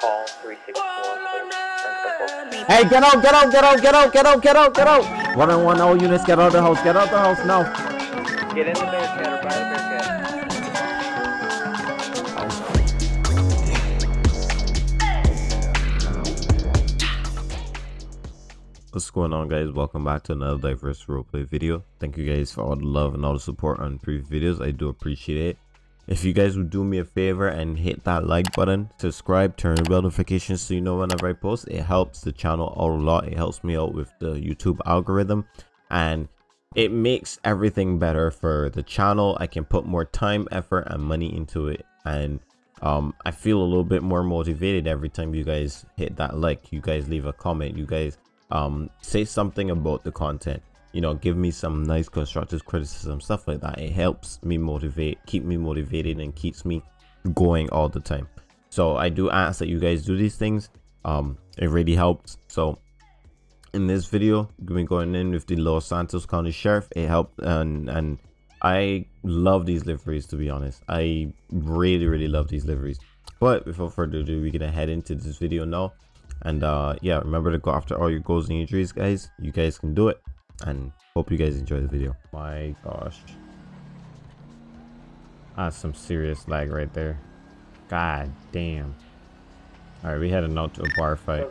Call 364. Hey, get out, get out, get out, get out, get out, get out, get out! One on one, all units, get out of the house, get out of the house now. Get in the barricade or by the barricade. What's going on guys? Welcome back to another diverse roleplay video. Thank you guys for all the love and all the support on previous videos. I do appreciate it. If you guys would do me a favor and hit that like button, subscribe, turn bell notifications so you know whenever I post. It helps the channel out a lot. It helps me out with the YouTube algorithm and it makes everything better for the channel. I can put more time, effort and money into it and um, I feel a little bit more motivated every time you guys hit that like, you guys leave a comment, you guys um say something about the content you know give me some nice constructive criticism stuff like that. It helps me motivate keep me motivated and keeps me going all the time. So i do ask that you guys do these things. Um it really helps. So in this video we're going in with the los santos county sheriff. It helped and and i love these liveries to be honest. I really really love these liveries. But before further ado we're gonna head into this video now. And uh yeah remember to go after all your goals and injuries guys. You guys can do it and hope you guys enjoy the video. My gosh. That's some serious lag right there. God damn. All right we had a note to a bar fight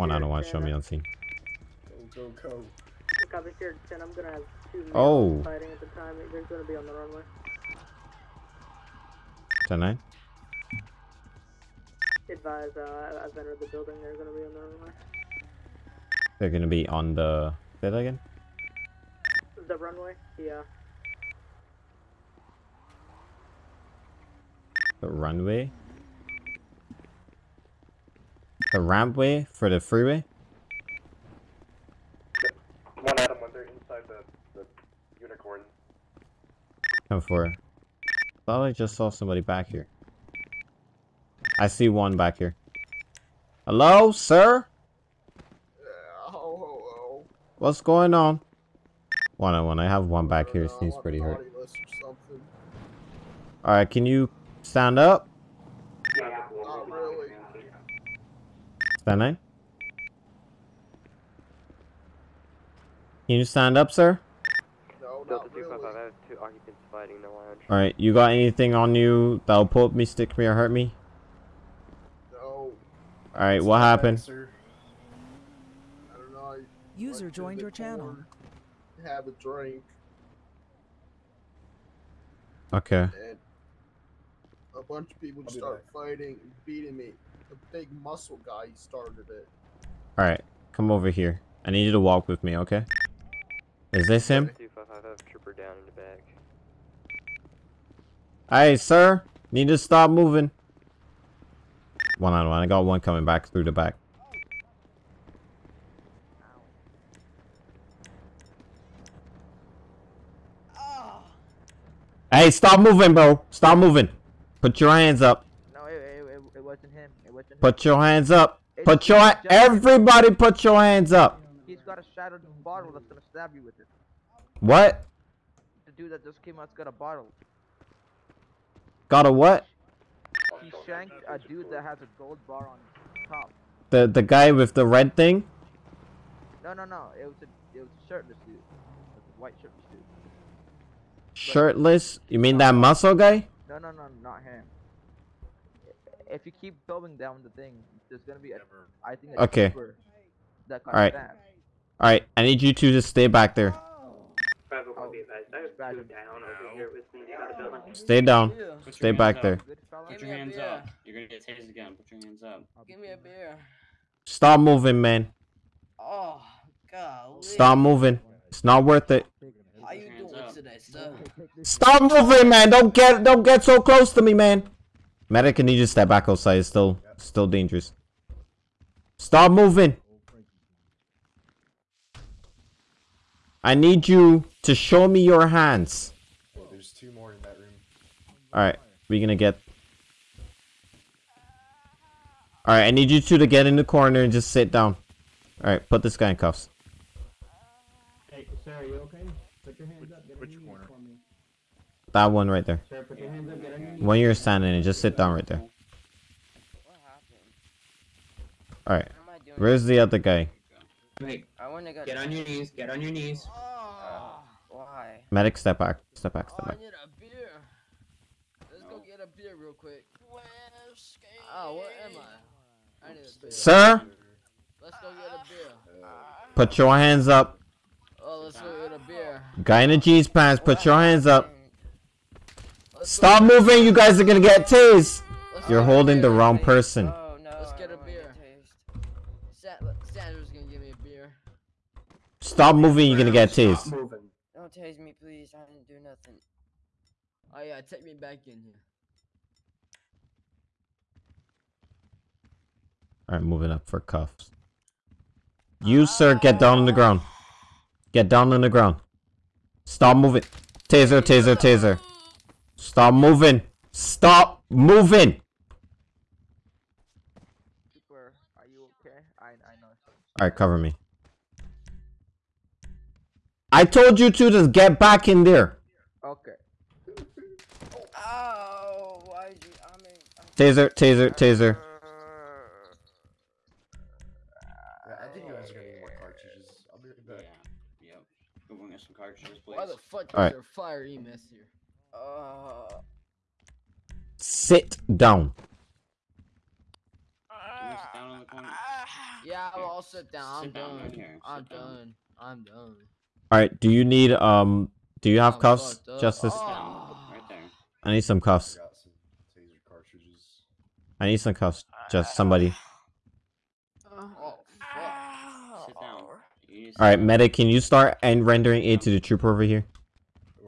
one out of one show me on scene Go, go, go. Copy here, 10. I'm gonna have two males Oh. fighting at the time. They're gonna be on the runway. 10 9 Advise, uh, I've entered the building. They're gonna be on the runway. they're gonna be on the say that again The runway? Yeah. the runway the rampway for the freeway One Adam when they're inside the, the unicorn. Come for. Thought I just saw somebody back here. I see one back here. Hello, sir? Oh, What's going on? One on one. I have one back here. Seems pretty hurt. Alright, can you stand up? Not really. Stand nine? Can you stand up, sir? No, not really. I have two occupants fighting the lounge. Alright, you got anything on you that'll poke me, stick me, or hurt me? No. Alright, what happened? Sir. I don't know. I User went joined your channel. corn, Have a drink, Okay. and a bunch of people just started fighting and beating me. The big muscle guy started it. Alright, come over here. I need you to walk with me, okay? Is this him? Delta 255, I have trooper down in the back. Hey, sir. Need to stop moving. One on one. I got one coming back through the back. Hey, stop moving, bro. Stop moving. Put your hands up. No, it, it, it, it wasn't him. It wasn't him. Put your hands up. Put your everybody put your hands up. He's got a shattered bottle that's gonna stab you with it. What? The dude that just came out's got a bottle. Got a what? He shanked a dude that has a gold bar on top. The the guy with the red thing? No, no, no. It was a it was a shirtless dude. It was a white shirtless dude. Shirtless? You mean that muscle guy? No, no, no, not him. I- If you keep going down the thing, there's gonna be a, I think a Okay. that Alright. stabbed. Alright, I need you two to stay back there. Oh, be advised. I have Roger. two down over here with me inside the building. Stay down. Put Stay back hands there. up. Good fella. Put your hands up. You're gonna get tased again. Put your hands up. Give me a beer. Stop moving, man. Oh, God. Stop moving. It's not worth it. How you doing today, sir? Stop moving, man. Don't get don't get so close to me, man. Medic, can you just step back outside? It's still still dangerous. Stop moving. I need you to show me your hands. There's two more in that room. Alright. we're gonna get? All right, I need you two to get in the corner and just sit down. All right, put this guy in cuffs. Hey, sir, are you okay? Put your hands up. Get on which your knees corner? for me. That one right there. Sir, put your hands up. Get on your knees. When you're standing, and just sit down right there. All right, What am I doing? where's the other guy? Wait, I wanna go. get on your knees. Get on your knees. Oh, why? Medic, step back, step back, Oh, step I back. need a beer. Let's go get a beer real quick. Oh, where am I? I need a beer. Sir, Let's go get a beer. put your hands up. Oh, let's go get a beer. Guy in the jeans pants, put your hands up. Let's Stop go get a moving, you guys are gonna get tased. You're holding the wrong person. Oh no. Let's get a beer. tased. Sa- Sanders gonna give me a beer. Stop moving, you're gonna get Stop tased. moving. Don't tase me, please. I didn't do nothing. Oh yeah, take me back in here. Alright, moving up for cuffs. You, sir, get down on the ground. Get down on the ground. Stop moving. Taser, taser, taser. Stop moving. Stop moving. Super, are you okay? I I know. Alright, cover me. I told you to just get back in there. Okay. Oh, why you? I mean. I'm- Taser, taser, taser. Yeah, I think you guys are gonna need more cartridges. I'll be right Yeah. back. Yep. Go bring us some cartridges, please. Why the fuck is Alright. there fire EMS here? Uh. Sit down. Can you sit down in the corner? Yeah, Here, I'll all sit down. I'm sit down right done. here, I'm sit down. done. I'm done. Alright, do you need, um, do you have I'm cuffs? fucked up. Justice? Oh. right there. I need some cuffs. I some taser cartridges. I need some cuffs. Just somebody. Oh fuck. Sit down. You need to sit Alright, down. medic, can you start and rendering aid to the trooper over here?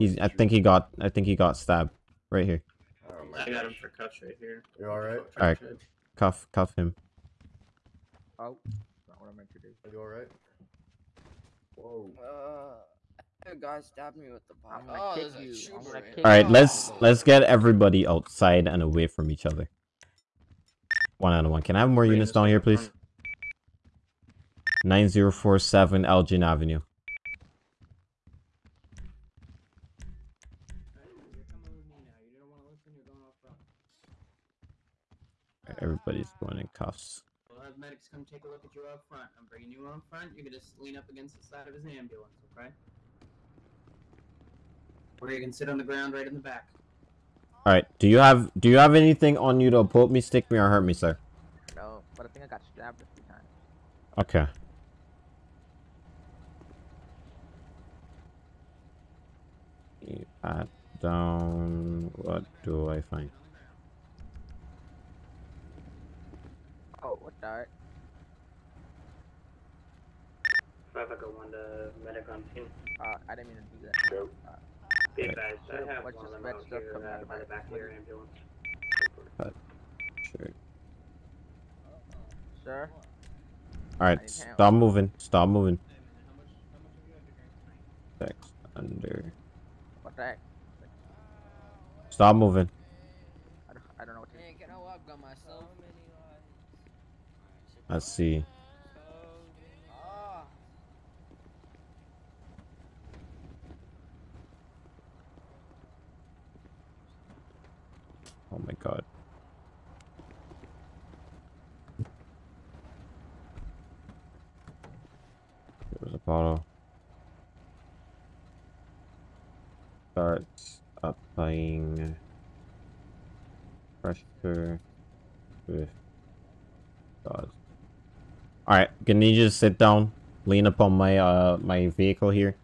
Where's He's I think he got I think he got stabbed. Right here. Oh, I got him for cuffs right here. You alright? Alright. Cuff cuff him. Oh, not what I meant to do. Are you alright? Whoa. Uh, a guy stabbed me with the I'm gonna Oh, kick there's you. I'm trooper gonna in kick Alright, let's let's get everybody outside and away from each other. One out of one. Can I have more Bring units down here, please? 9047 Elgin Avenue. Everybody's going in cuffs. We'll have medics come take a look at you up front. I'm bringing you up front. You're gonna s- lean up against the side of his ambulance, okay? Or you can sit on the ground right in the back. Alright, do you have do you have anything on you to poke me, stick me, or hurt me, sir? No, but I think I got stabbed a few times. Okay. Pat down. What do I find? What the? Five Echo One to medic on scene. Uh, I didn't mean to do that. Nope. Uh, Be Okay. advised, I Sure, have what's one of them out here coming out uh, of by the back of your body? ambulance. Sure. sir, Alright, need help. stop moving. Stop moving. Six under. what the heck? Stop moving. I don't, I don't know what to do. Man, can I walk by myself? Let's see. Oh my god. There's a bottle. Start applying pressure with gauze. Alright, can you just sit down? Lean up on my uh my vehicle here.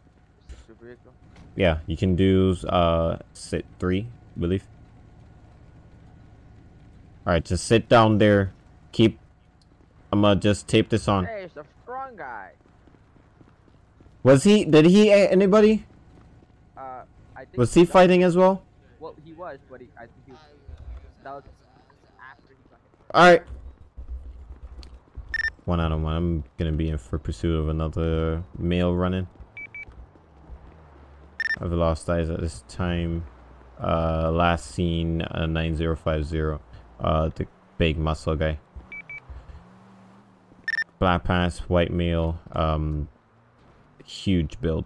Super vehicle. Yeah, you can do uh sit three, I believe. Alright, just sit down there. Keep I'm gonna just tape this on. Hey, it's a strong guy. Was he did he anybody? Uh, I think. Was he got- fighting as well? Well, he was, but he, I think he was. That was after he got hit. Alright. One out of one. I'm gonna be in for pursuit of another male running. I've lost eyes at this time. Uh, last seen uh, 9050. Uh, the big muscle guy. Black pants, white male, um, huge build.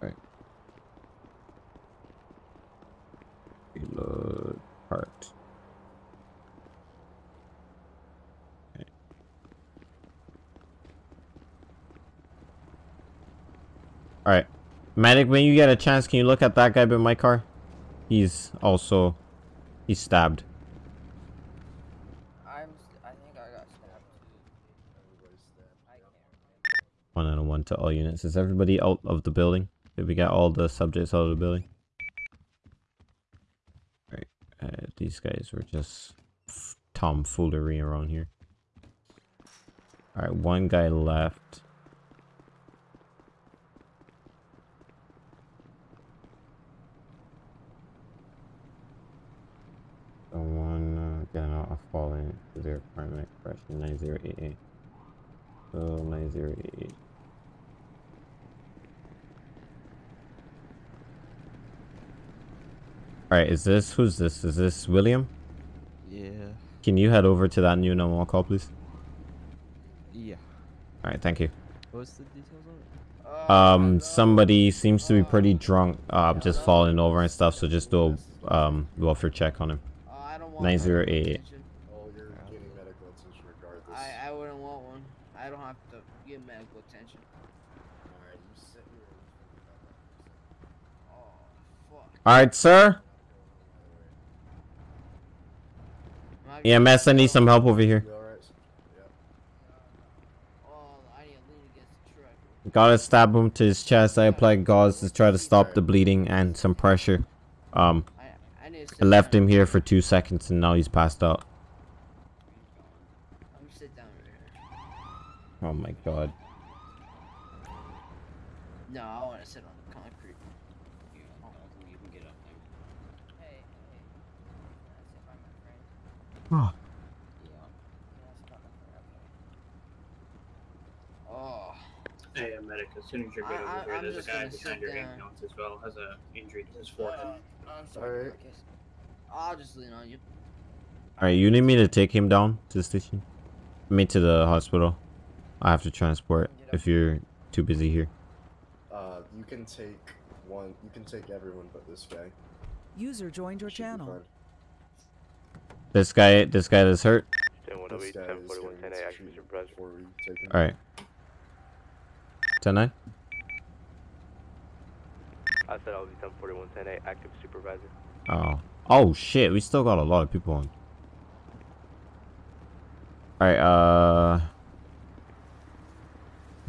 Right. Reload part. Okay. All right, medic. When you get a chance, can you look at that guy by my car? He's also, he's stabbed. I'm. I think I got stabbed too. Everybody's stabbed. I can't. One and a one to all units. Is everybody out of the building? Did we get all the subjects out of the building? Right. Uh, these guys were just f- tomfoolery around here. Alright, one guy left. Someone uh, getting out of falling to their primary question 9088. So 9088. Alright, is this who's this? Is this William? Yeah. Can you head over to that new normal call, please? Yeah. Alright, thank you. What's the details on it? Uh, Um, somebody seems to be pretty drunk, uh, just falling over and stuff, so just do a um, welfare check on him. Uh, I don't want 908. medical attention. Oh, you're getting medical attention regardless. I, I wouldn't want one. I don't have to get medical attention. Alright, you sit here. Oh, fuck. Alright, sir. Am I need some help over here. Yeah. Gotta stab him to his chest. I applied gauze to try to stop the bleeding and some pressure. Um, I, left him here for two seconds and now he's passed out. Oh my god. No, I want to sit on the concrete. Yeah, I'll- you can get up there. Hey, hey. Can I sit by my friend? Oh. Yeah. Can I sit by my friend? Okay. Oh. Hey, uh, medic, as soon as you're good I- I- over here, I'm there's a guy behind your down. ambulance as well, has a injury to his forehead. Uh, I'm sorry, Alright. I'll just lean on you. Alright, you need me to take him down to the station? I mean to the hospital. I have to transport if you're too busy here. Uh, you can take one. You can take everyone but this guy. User joined your Should be channel. Fine. This guy, this guy that's hurt. This guy is going to treat before we take him. Alright. 10 9? I said I'll be 1041 10 active supervisor. Oh. Oh shit, we still got a lot of people on. Alright, uh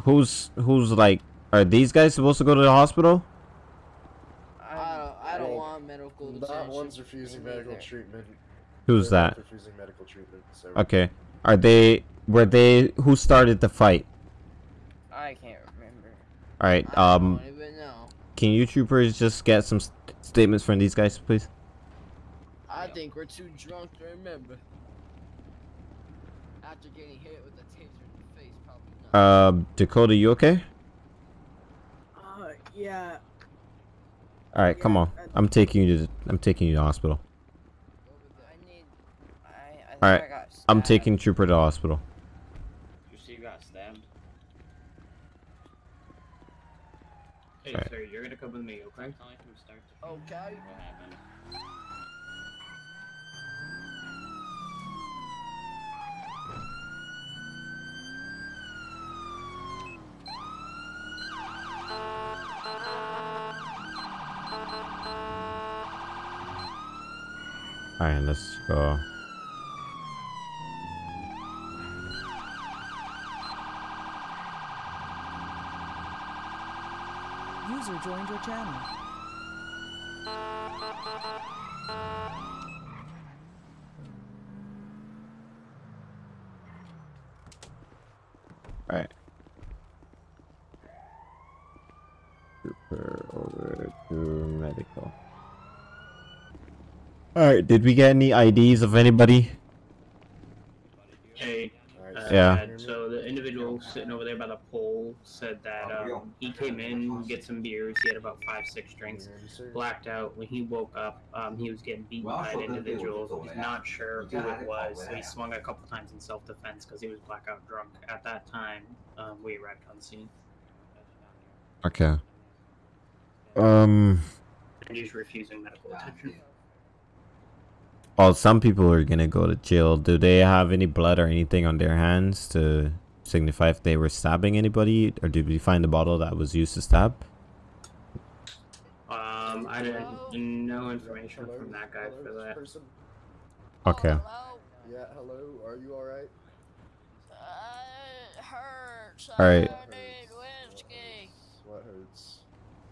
Who's who's like are these guys supposed to go to the hospital? I don't, I don't want medical That one's refusing medical treatment. Who's that? Refusing medical treatment. So Okay. Are they were they who started the fight? I can't remember. Alright, I um don't even know. can you troopers just get some st statements from these guys please? I think we're too drunk to remember. After getting hit with a taser in the face, probably not. Uh Dakota, you okay? Uh, yeah. Alright, come on. I- I'm taking you to I'm taking you to the hospital. I need. I. I think Alright, I I'm taking Trooper to the hospital. You see, you got stabbed. Hey, Alright. sir, you're gonna come with me, okay? Tell me start to Okay. What happened? Alright, let's go. User joined your channel. Alright. Trooper over to medical. Alright, did we get any IDs of anybody? Hey, uh, Yeah. So the individual individual sitting over there by the pole said that um, he came in, get some beers. He had about five, six drinks, blacked out. When he woke up, um, he was getting beaten by an individual. He's not sure who it was. So he swung a couple times in self-defense because he was blackout drunk. At that time, um, we arrived on scene. Okay. Um. And he's refusing medical attention. Well, some people are gonna go to jail. Do they have any blood or anything on their hands to signify if they were stabbing anybody, or did we find the bottle that was used to stab? Um, I didn't no information from that guy for that. Person. Okay. Hello. Yeah, hello. Are you alright? Uh, hurts. All right. I need whiskey. What hurts?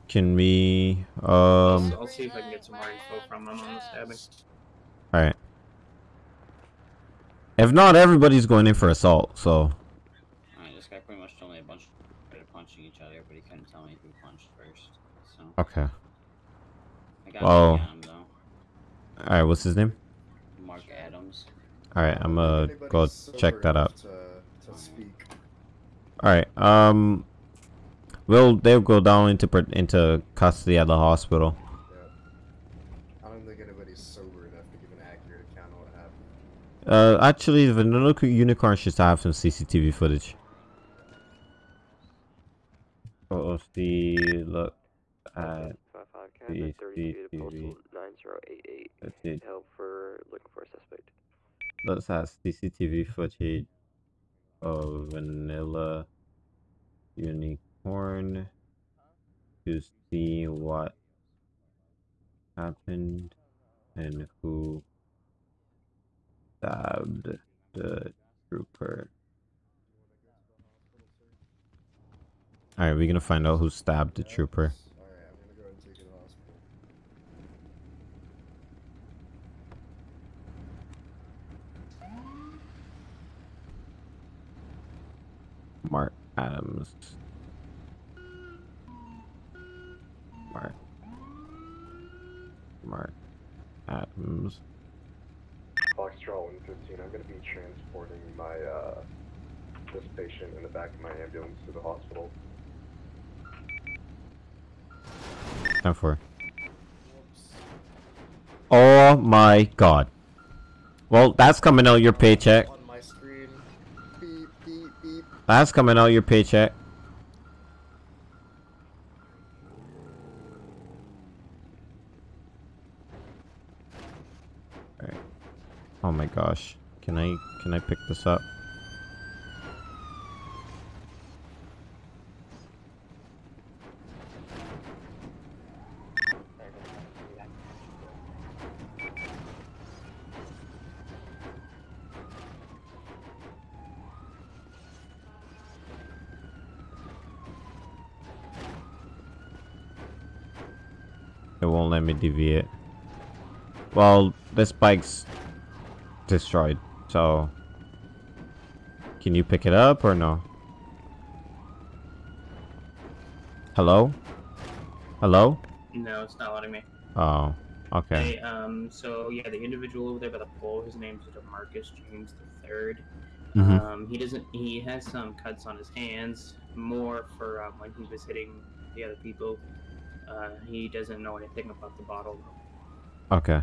Can we? Um. I'll see if I can get some more info from him on the stabbing. All right. If not, everybody's going in for assault. So. Alright, this guy pretty much told me a bunch of punching each other, but he couldn't tell me who punched first. So Okay. I got Well. oh. him though. All right. What's his name? Mark Adams. All right. I'm gonna Anybody go check that out. To, to speak. All right. Um. Will they'll go down into into custody at the hospital. I don't think anybody's sober enough to give an accurate account of what happened. Uh, actually, the Vanilla Unicorn should have some CCTV footage. Oh, let's see. Look Uh, at CCTV. Let's see. Help for looking for a suspect. Let's have CCTV footage of Vanilla Unicorn to see what happened and who stabbed the trooper. Alright, we're gonna find out who stabbed the trooper. Alright, I'm gonna go ahead and take you to the hospital. Mark Adams. Mark. Mark Adams. Foxtrot 115, I'm gonna be transporting my, uh, this patient in the back of my ambulance to the hospital. Time for. Oh my god. Well, that's coming out your paycheck. That's coming out your paycheck. Oh my gosh. Can I can I pick this up? Me deviate. Well, this bike's destroyed, so... Can you pick it up or no? Hello? Hello? No, it's not letting me. Oh, okay. Hey, um, so yeah, the individual over there by the pole, his name's Demarcus James the Third. Mhm. Um, he doesn't. He has some cuts on his hands, more for um, when he was hitting the other people. Uh, he doesn't know anything about the bottle, Okay.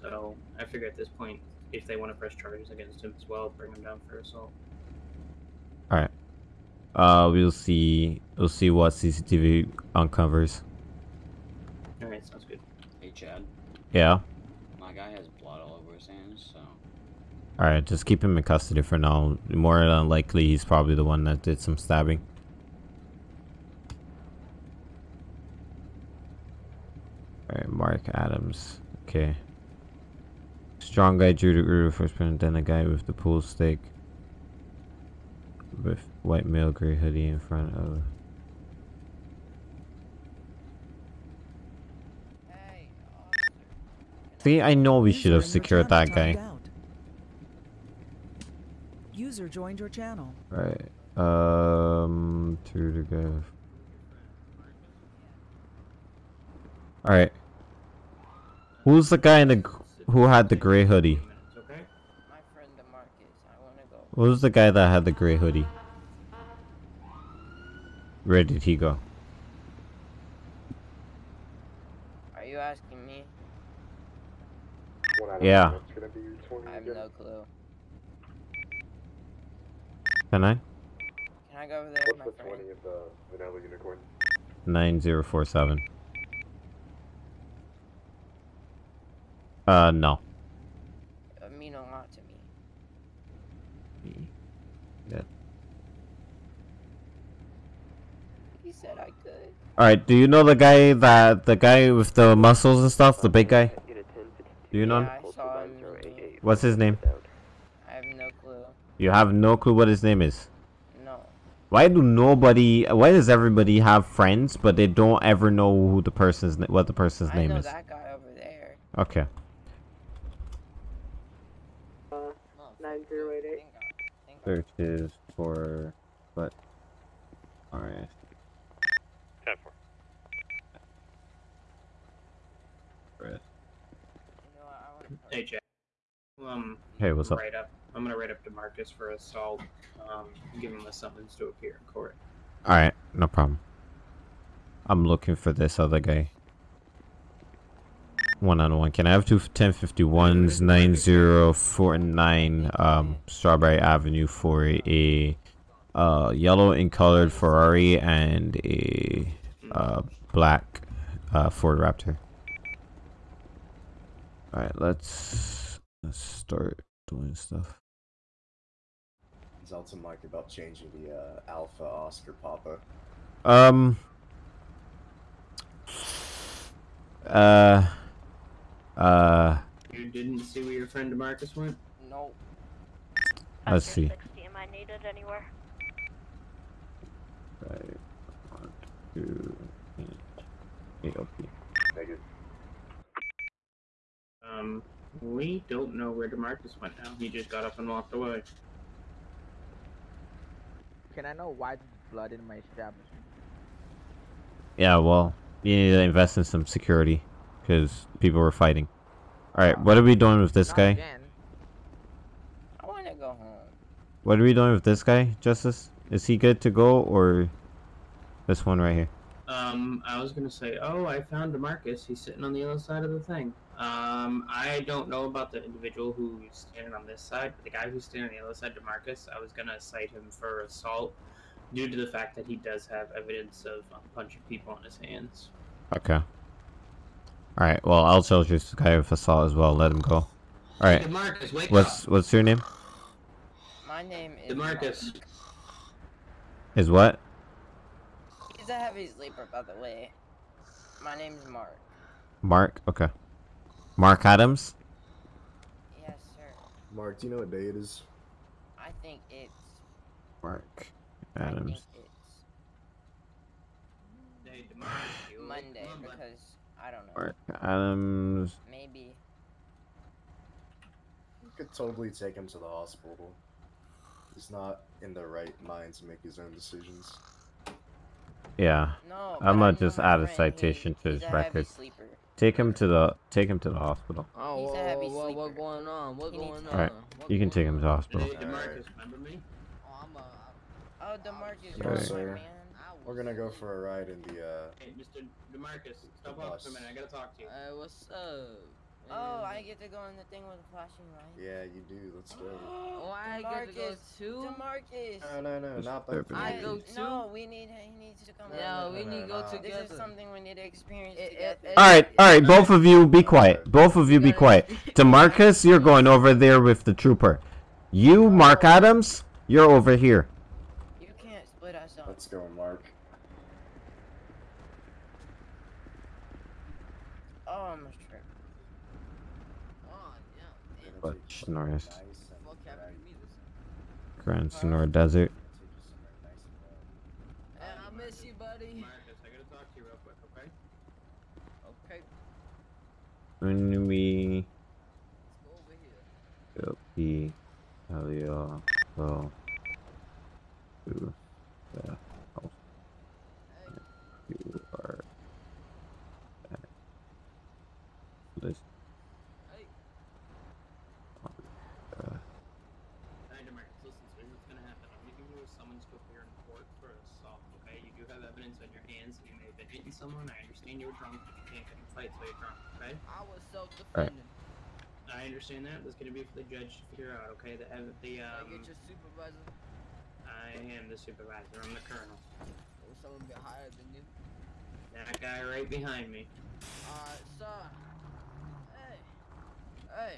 so I figure at this point, if they want to press charges against him as well, bring him down for assault. Alright. Uh, we'll see. We'll see what CCTV uncovers. All right, sounds good. Hey Chad, Yeah. my guy has blood all over his hands, so Alright, just keep him in custody for now. More than likely, he's probably the one that did some stabbing. Alright, Mark Adams. Okay. Strong guy drew the Uru first person, then a guy with the pool stick. With white male gray hoodie in front of. See, I know we should have User in your secured that guy. User joined your channel. Right. Um, two to the guy. All right. Who's the guy in the who had the gray hoodie? Okay. My friend Demarcus, I wanna go. What the guy that had the gray hoodie? Where did he go? Are you asking me? One out Yeah. ten, It's gonna be 20 I have no clue. Can I? Can I go over there What's with my the friend? 20 of the vanilla unicorn? 9047. Uh, no. It would mean a lot to me. Yeah. He said I could. Alright, do you know the guy that, the guy with the muscles and stuff? The big guy? Do you know him? Yeah, I saw him. What's his name? I have no clue. You have no clue what his name is? No. Why do nobody, why does everybody have friends, but they don't ever know who the person's, what the person's I name know is? that guy over there. Okay. Nine zero eight eight. Searches for, but, alright. Ten four. Hey, Jack. Um, Hey, what's up? Write up. I'm gonna write up Demarcus for assault. Um, give him a summons to appear in court. Alright, no problem. I'm looking for this other guy. One on one. Can I have two 1051s 9049 um Strawberry Avenue for a uh yellow and colored Ferrari and a uh black uh Ford Raptor. Alright, let's let's start doing stuff. Zelda Mike about changing the uh, Alpha Oscar Papa. Um. Uh. Uh. You didn't see where your friend Demarcus went? No. Let's see. Am I needed anywhere? Right. One, two, eight, eight OP. Negative. Um, we don't know where Demarcus went now. He just got up and walked away. Can I know why there's blood in my establishment? Yeah, well, you need to invest in some security because people were fighting. All right, what are we doing with this Not guy? again. I want to go home. What are we doing with this guy, Justice? Is he good to go or this one right here? Um, I was gonna say, oh, I found Demarcus. He's sitting on the other side of the thing. Um, I don't know about the individual who's standing on this side, but the guy who's standing on the other side, Demarcus, I was gonna cite him for assault due to the fact that he does have evidence of punching people on his hands. Okay. All right. Well, I'll charge this guy with assault as well. Let him go. All right. Demarcus, wake What's what's your name? My name is Demarcus. Is what? He's a heavy sleeper, by the way. My name's Mark. Mark. Okay. Mark Adams. Yes, sir. Mark, do you know what day it is? I think it's. Mark I think Adams. it's Hey, Demarcus, you awake? Monday Come on, bud. because I don't know. Mark Adams. Maybe. You could totally take him to the hospital. He's not in the right mind to make his own decisions. Yeah. No, I'm gonna just add a citation he- to his record. Take him to the take him to the hospital. Oh, He's a whoa, heavy whoa, whoa, sleeper. what going on? What He going on? All right. You can take him to the hospital. Hey, Demarcus, remember me? Oh, oh Demarcus, Sorry. you're Sir. my man. We're gonna go for a ride in the uh. Hey, Mr. Demarcus, stop off for a minute. I gotta talk to you. Hey, what's up? Oh, I get to go in the thing with the flashing light. Yeah, you do. Let's go. Oh, I get to go Demarcus, too? Demarcus. No, no, no, not both. I go too? No, we need. He needs to come. Yeah, with we me. need to go no. together. This is something we need to experience It- together. it- All right, all right. Both of you, be quiet. Both of you, be quiet. Demarcus, you're going over there with the trooper. You, Mark Adams, you're over here. You can't split us up. Let's go, Mark. Oh, I'm a trip. Oh, yeah. damn. But Norris, Nice and Fuck happened to me this time? Grand Sonora Desert. Hey, I miss you, buddy. Demarcus, I gotta talk to you real quick, okay? Okay, When we let's go over go here. P Elio go to the house. You are at list Hey. on the Hey, Demarcus, listen, hitting someone. I understand you were drunk. but You can't get in fights while you're drunk. Okay. I was self-defending. I understand that. That's gonna be for the judge to figure out. Okay. The ev- the I um. get your supervisor. I am the supervisor. I'm the colonel. Or someone a bit higher than you. That guy right behind me. Alright, sir. Hey. Hey.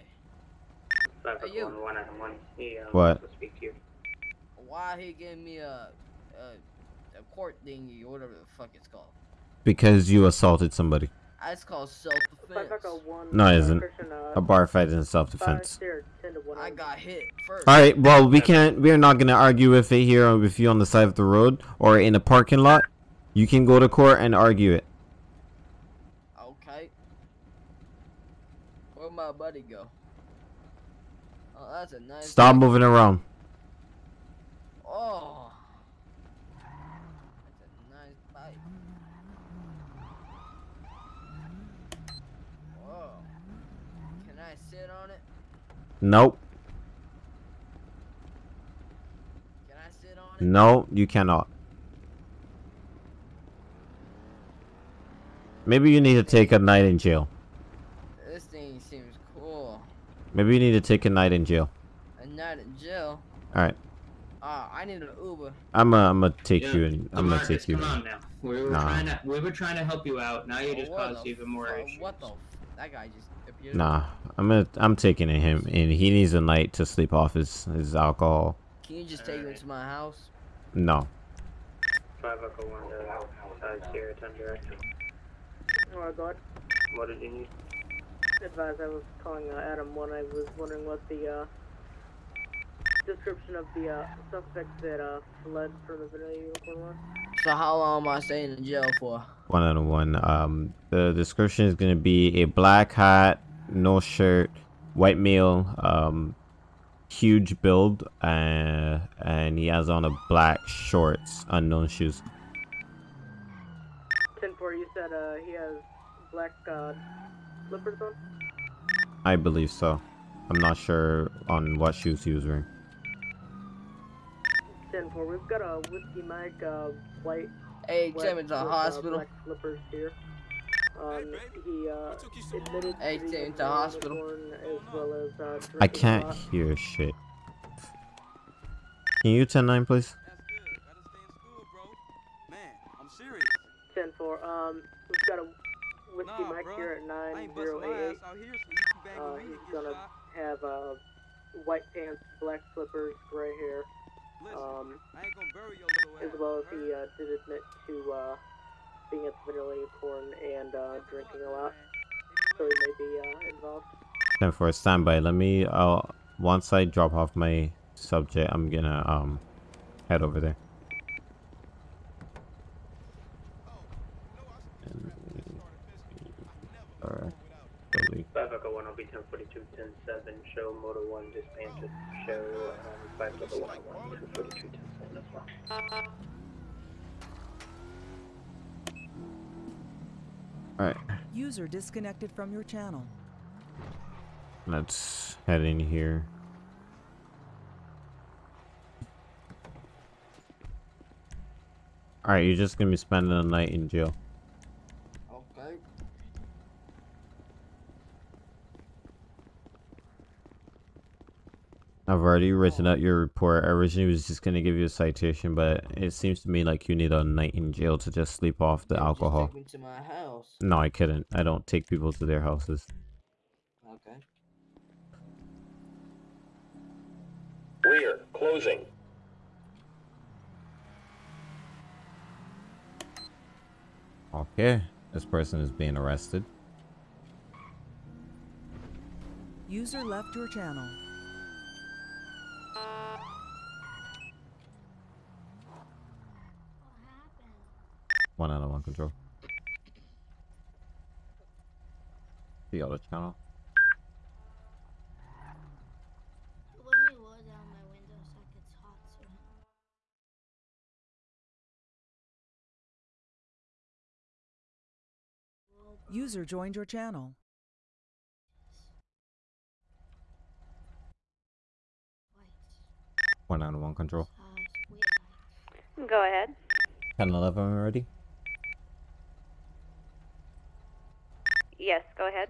Five Hey, you. one one item one. He um, What? wants to speak to you. Why he gave me a, a, a court thingy or whatever the fuck it's called? Because you assaulted somebody. Uh, that's called self-defense. No, it isn't. A bar fight isn't self-defense. I got hit first. All right. Well, we can't. We're not gonna argue with it here with you on the side of the road or in a parking lot. You can go to court and argue it. Okay. Where'd my buddy go? Oh, that's a nice. Stop bike. moving around. Oh. That's a nice bike. Whoa. Can I sit on it? Nope. Can I sit on it? No, you cannot. Maybe you need to take a night in jail. This thing seems cool. Maybe you need to take a night in jail. A night in jail. All right. Ah, I need an Uber. I'm uh, I'm gonna take Yeah, you and I'm gonna take you. Come on now. We were Nah. trying to we were trying to help you out. Now you Oh, just what caused even more fu- issues. What the? F that guy just appeared. Nah, I'm gonna I'm taking him and he needs a night to sleep off his his alcohol. Can you just take me to my house? No. Five echo one to size here, ten direct. Oh, God. What did you need? Advise, I was calling uh, Adam 1. I was wondering what the uh, description of the uh, suspect that uh, fled from the vanilla unicorn was. So how long am I staying in jail for? One out of one. Um, the description is gonna be a black hat, no shirt, white male, um, huge build, uh, and he has on a black shorts, unknown shoes. 10 4, you said uh, he has black uh, slippers on? I believe so. I'm not sure on what shoes he was wearing. 10 4, we've got a Whiskey Mike uh, white. Hey, wet take me to the with, hospital. Uh, black slippers here. Um, he uh, admitted Hey, to the take me to the hospital. as well as uh, I can't lot. hear shit. Can you 10 9 please? 10 4, um, we've got a Whiskey Nah, Mike bruh. here at I ain't bust 9088. ass out here, so you can Uh, with me and he's gonna have uh, white pants, black slippers, gray hair, um, I ain't gonna bury your little as well as he uh, did admit to uh, being at the Vanilla Unicorn and uh, drinking a lot, so he may be uh, involved. 10 4 standby. Let me, uh, once I drop off my subject, I'm gonna, um, head over there. Alright. Slowly. One, I'll be ten forty two, ten seven. Show motor one dispatches. Show um, five echo one, one, ten forty two, ten seven as well. Alright. User disconnected from your channel. Let's head in here. Alright, you're just gonna be spending the night in jail. Okay. I've already written out your report. I originally was just gonna give you a citation, but it seems to me like you need a night in jail to just sleep off the alcohol. Take me to my house. No, I couldn't. I don't take people to their houses. Okay. Rear, closing. Okay, this person is being arrested. User left your channel. One out of one control. The other channel. Let me roll down my window so it gets hot soon. User joined your channel. One out of one control. Uh, Go ahead. 10 11 already? Yes, go ahead.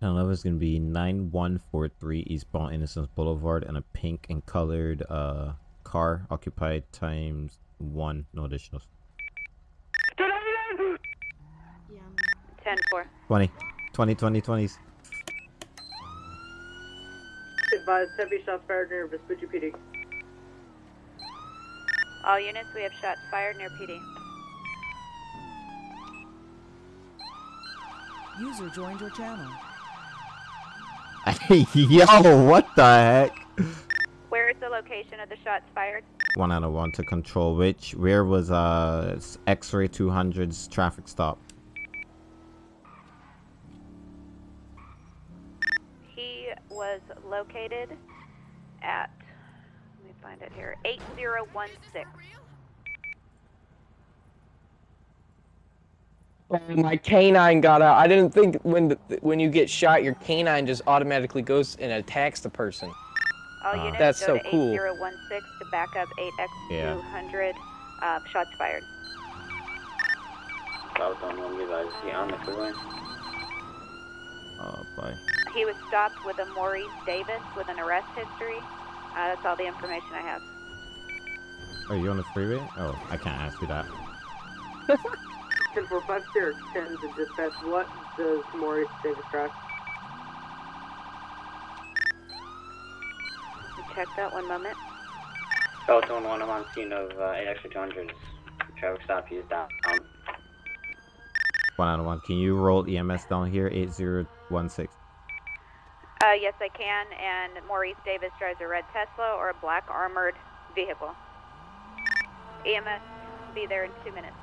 1011 is going to be 9143 Eastbound Innocence Boulevard and a pink and colored uh, car occupied times one, no additionals. 10 4. 20. 20, 20, 20s. Advised heavy shots fired near Vespucci PD. All units, we have shots fired near PD. User joined your channel. Yo, what the heck? Where is the location of the shots fired? One out of one to control which. Where was uh X-ray 200's traffic stop? He was located at, let me find it here, 8016. My canine got out. I didn't think when the, when you get shot, your canine just automatically goes and attacks the person. All Uh, units That's go so to cool. 8016 to back up 8x200. Uh, shots fired. Southbound one, you guys see on the freeway. Oh, boy. He was stopped with a Maurice Davis with an arrest history. Uh, that's all the information I have. Are you on the freeway? Oh, I can't ask you that. 10450 10 to dispatch. What does Maurice Davis drive? Check that one moment. Southbound one, I'm on scene of uh, 8 extra 200. Traffic stop, he's down. One out of one. Can you roll EMS down here? 8016. Uh, yes, I can. And Maurice Davis drives a red Tesla or a black armored vehicle. EMS be there in two minutes.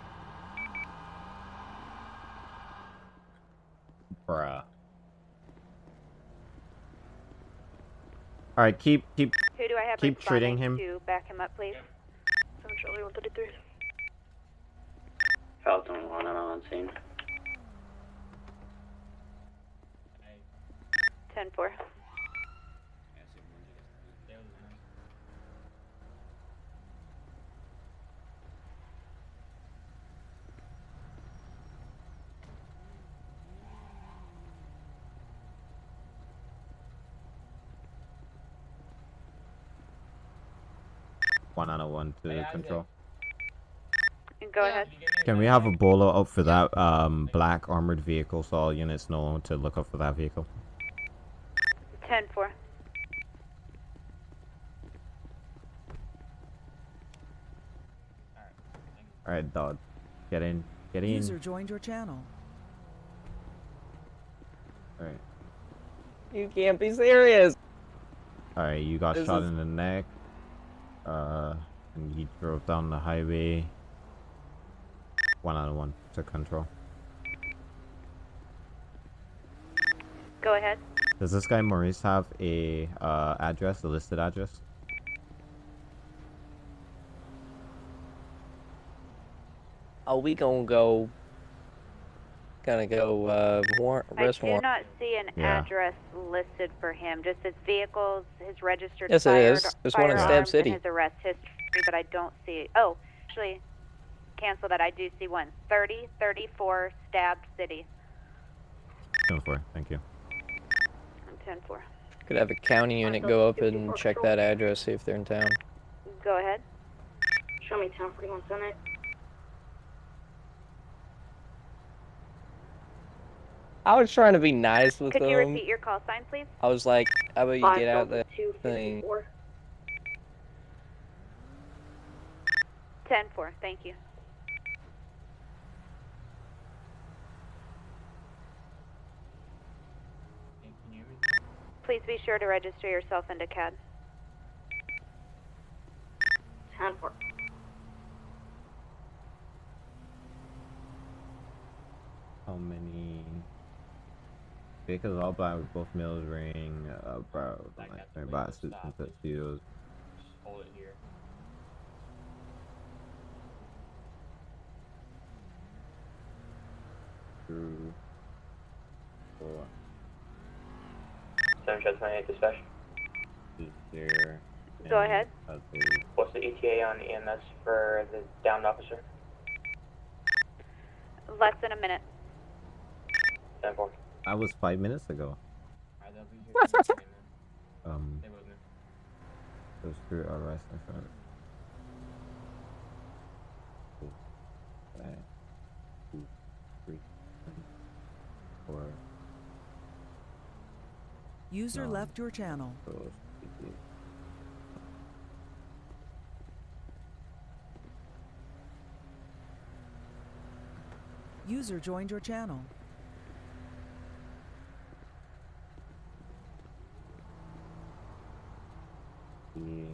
Bruh. All right, keep keep keep treating him. To back him up, please. Seven Charlie one thirty three. Falcon one, I'm on scene. Ten four. 191 to control. Go ahead. Can we have a bolo up for that um, black armored vehicle so all units know to look up for that vehicle? 10 4. Alright, dog. Get in. Get in. User joined your channel. Alright. You can't be serious. Alright, you got shot in the neck. Uh and he drove down the highway. One out of one to control. Go ahead. Does this guy Maurice have a uh address, a listed address? Are we gonna go. Gonna go. Uh, warrant, I arrest do warrant. not see an Yeah. address listed for him. Just his vehicles, his registered Yes, it fired, is. There's one in Stab City. His arrest history, but I don't see. It. Oh, actually, cancel that. I do see one. 30, 34, Stab City. 10 4, thank you. 10 4. Could have a county unit go up and check that address, see if they're in town. Go ahead. Show me 1041 Senate. I was trying to be nice with Could them. you repeat your call sign, please? I was like, how about you get out the thing? 10 4. Thank you. Please be sure to register yourself into CAD. 10 4. How many vehicles all black with both males wearing uh bro like their bot suits and tuxedos. Hold it here. Two, four. Seven shots, 98 dispatch. Is there Go ahead. other- What's the ETA on EMS for the downed officer? Less than a minute. Ten four. That was five minutes ago. Alright, they'll be here. in a second, man. Um, Stay with those three are rest in front. Five, two, three, four. User No. left your channel. Those, User joined your channel. Three.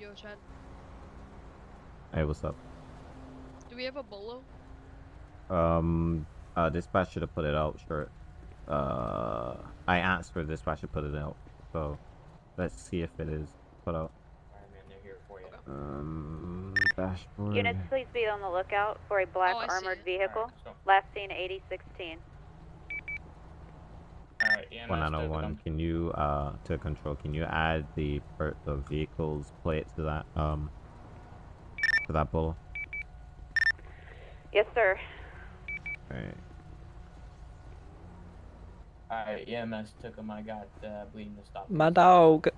Yo, Chad, Hey, what's up? do we have a bolo? Um, uh, dispatch should have put it out. Sure. Uh, I asked for dispatch to put it out. So, let's see if it is put out. Alright, man, they're here for you. Um, dashboard. Units, please be on the lookout for a black Oh, armored vehicle. Alright. Last seen 8016. Alright, EMS, One they're out of with one. them. Can you uh to control? Can you add the the vehicle's plate to that um to that bull? Yes, sir. Alright. Alright, EMS took him. I got uh, bleeding to stop. My dog.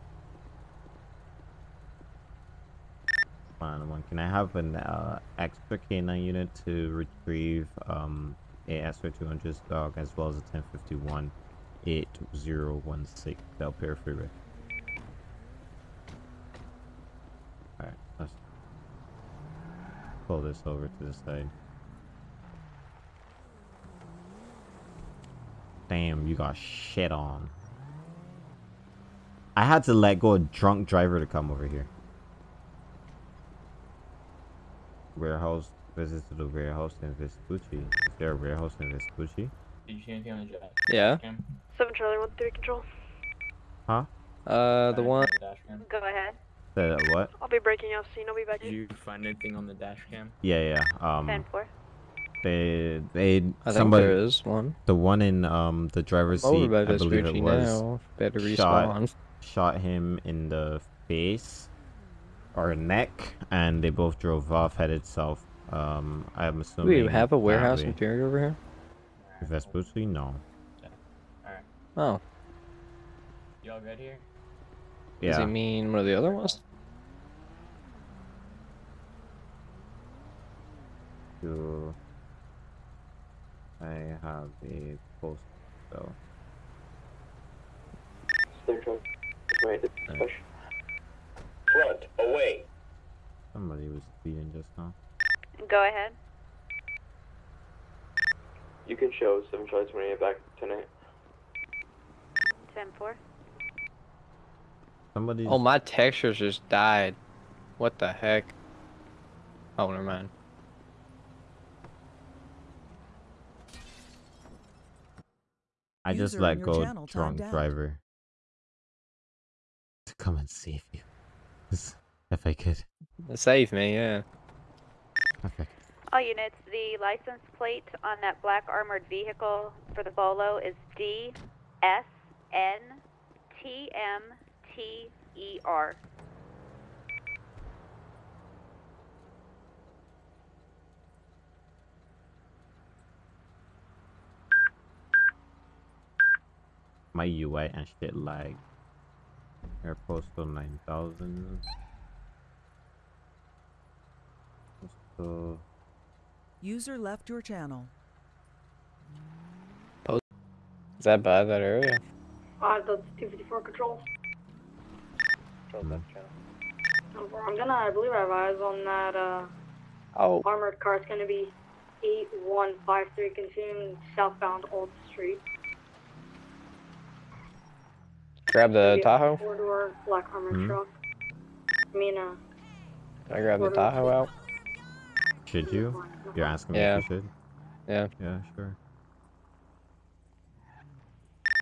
One one. Can I have an uh, extra K9 unit to retrieve um a SR200 dog as well as a 1051 8016 Del Perro Freeway. Alright, let's pull this over to the side. Damn, you got shit on. I had to let go a drunk driver to come over here. Warehouse visits to the warehouse in Vespucci. Is there a warehouse in Vespucci? Did you see anything on the jet? Yeah. Cam? 7 Charlie 1 3 control. Huh? Uh, the one. on the dash cam. Go ahead. The what? I'll be breaking out soon. I'll be back Did you find anything on the dash cam? Yeah, yeah. Um, 10 4. they they I think somebody there is one. the one in um the driver's seat. I believe it was now. Better shot respawn. shot him in the face or neck, and they both drove off, headed south. Um, I'm Do assuming. we have a warehouse that way. interior over here? Vespucci? No. Alright. Oh. Y'all good here? Does Yeah. he mean one of the other ones? Do I have a post though? They're trying to Front, away. Somebody was speeding just now. Go ahead. You can show 7 Charlie 28 back tonight. 10 4. Somebody. Oh, my textures just died. What the heck? Oh, never mind. I just User in let go channel drunk timed driver to come and save you. if I could. Save me, yeah. Okay. Oh, All units, the license plate on that black armored vehicle for the Bolo is D S N T M T E R. My UI and shit lag. Air postal 9000. Postal. User left your channel. Is that bad, that area? Uh, that's 254 control. Mm. Over. I'm gonna, I believe I have eyes on that, uh, Oh. armored car. It's gonna be 8153 continuing southbound Old Street. Grab the Tahoe? Four-door black armored Hmm? truck. I mean, uh, Can I grab the Tahoe out? Should you? You're asking me Yeah. if you should? Yeah. Yeah, sure.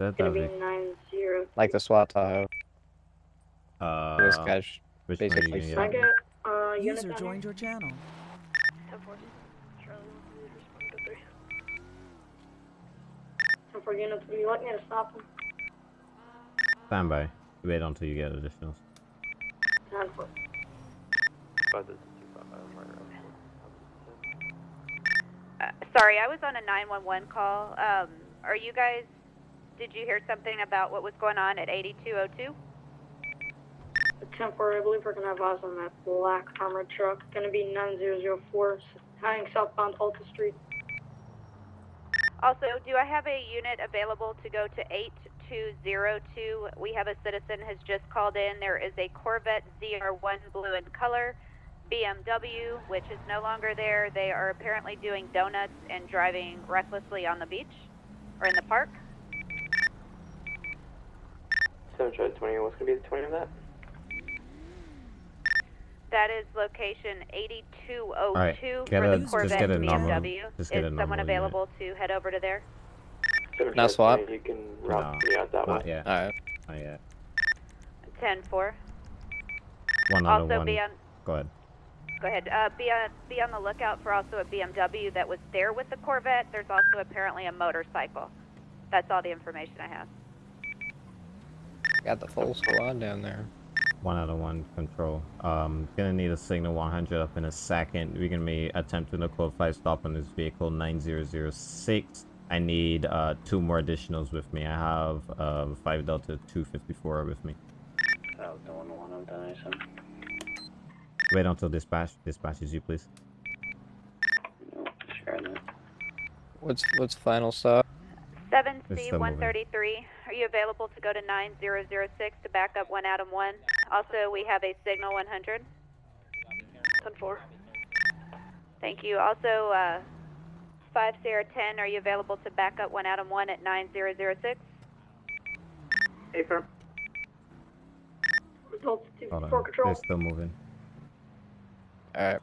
That, gonna that'd be be, 90. Like the SWAT Tahoe. uh, This guy's which one are you basically gonna I get? get, uh, User joined your channel. 10-4. Charlie, respond to three. 10-4 units, you like me to stop them? Stand by. Wait until you get additionals. 10-4. Uh, sorry, I was on a 911 call. Um, are you guys? Did you hear something about what was going on at 8202? Temporary, I believe we're gonna have eyes on that black armored truck. Gonna be 9004, heading southbound Alta Street. Also, do I have a unit available to go to 8202? We have a citizen has just called in. There is a Corvette ZR1 blue in color, BMW, which is no longer there. They are apparently doing donuts and driving recklessly on the beach or in the park. 7 Charlie 20, what's going to be the 20 of that? That is location 8202 Alright, get for a- the just Corvette get a normal- BMW. just get is normal someone unit. available to head over to there? Now swap? 20, You can No, me out that not way. yet. Alright. Not yet. 10-4. One out of one. be on, Go ahead. Go ahead, uh, be on, be on the lookout for also a BMW that was there with the Corvette. There's also apparently a motorcycle. That's all the information I have. Got the full squad down there. One out of one control. Um, gonna need a signal 100 up in a second. We're gonna be attempting a code 5 stop on this vehicle 9006. I need uh, two more additionals with me. I have uh, 5 Delta 254 with me. I'll go on one of them, so. Wait until dispatch dispatches you, please. No, share that. What's what's final stop? 7C133. are you available to go to 9006 to back up 1 Adam 1? Also, we have a signal 100. 10-4. Thank you. Also, uh, 5 Sierra 10, are you available to back up 1 Adam 1 at 9006? Affirm. Results to Hold on. control. They're still moving. Alright.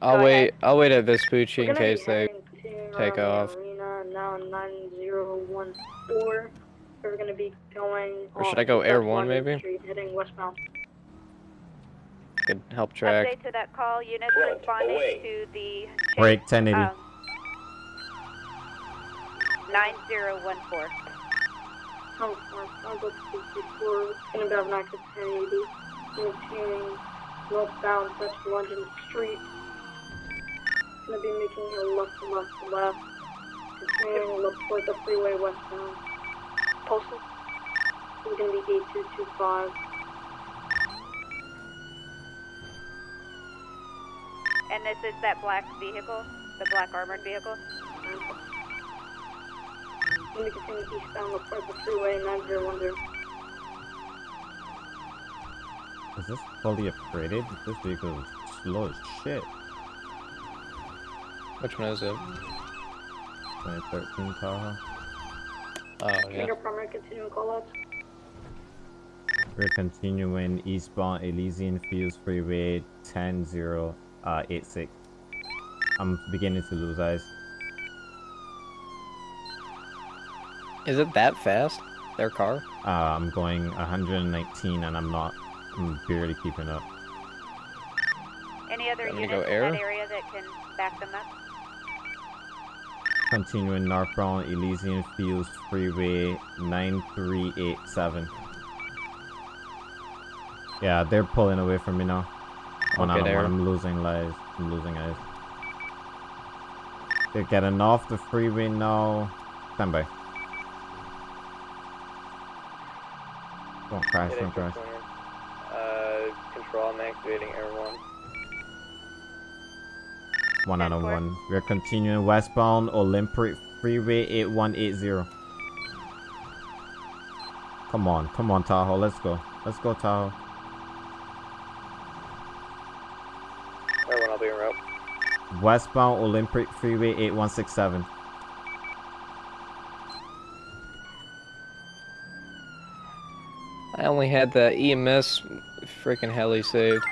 I'll Go wait I'll wait at Vespucci We're in case they take off. the Arena, now 9014. We're gonna be going. Or should I go South Air One, 20th maybe? Street, heading westbound. could help track. Update to that call. Units Front, responding away. to the Break 1080. um, 9014. Oh, I'll go to before. It's gonna be having access to 1080. Northbound West London Street. Gonna be making a left, left, left. Continuing look toward the freeway westbound. Postal. It's gonna be 8225. And this is that black vehicle, the black armored vehicle. Gonna be continuing eastbound look toward the freeway 9010. Is this fully upgraded? This vehicle is slow as shit. Which one is it? 2013 Tahoe. Oh yeah. Finger primary continuing callouts. We're continuing eastbound Elysian Fields Freeway 10086. I'm beginning to lose eyes. Is it that fast? Their car? Uh, I'm going 119 and I'm not. Hmm, I'm barely keeping up. Any other Want me to units go in air? that area that can back them up? Continuing northbound Elysian Fields Freeway 9387. Yeah, they're pulling away from me now. One Okay, out of there. one. I'm losing lives. I'm losing eyes. They're getting off the freeway now. Stand by. Don't crash, don't crash. Control, I'm activating Air 1. One out of one. We're continuing westbound Olympic Freeway 8180. Come on, come on, Tahoe. Let's go. Let's go, Tahoe. Everyone, I'll be en route. Westbound Olympic Freeway 8167. I only had the EMS freaking heli saved.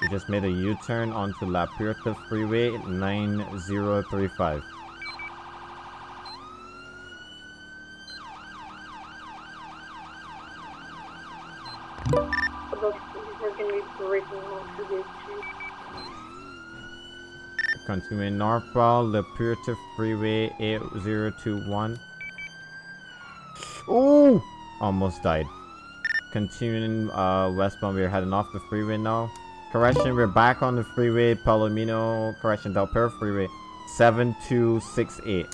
We just made a U-turn onto La Puerta Freeway 9035. About we're gonna be breaking onto the street. Continuing northbound La Puerta Freeway 8021. Almost died. Continuing uh, westbound, we are heading off the freeway now. Correction, we're back on the freeway, Palomino, correction, Del Perro Freeway, 7268.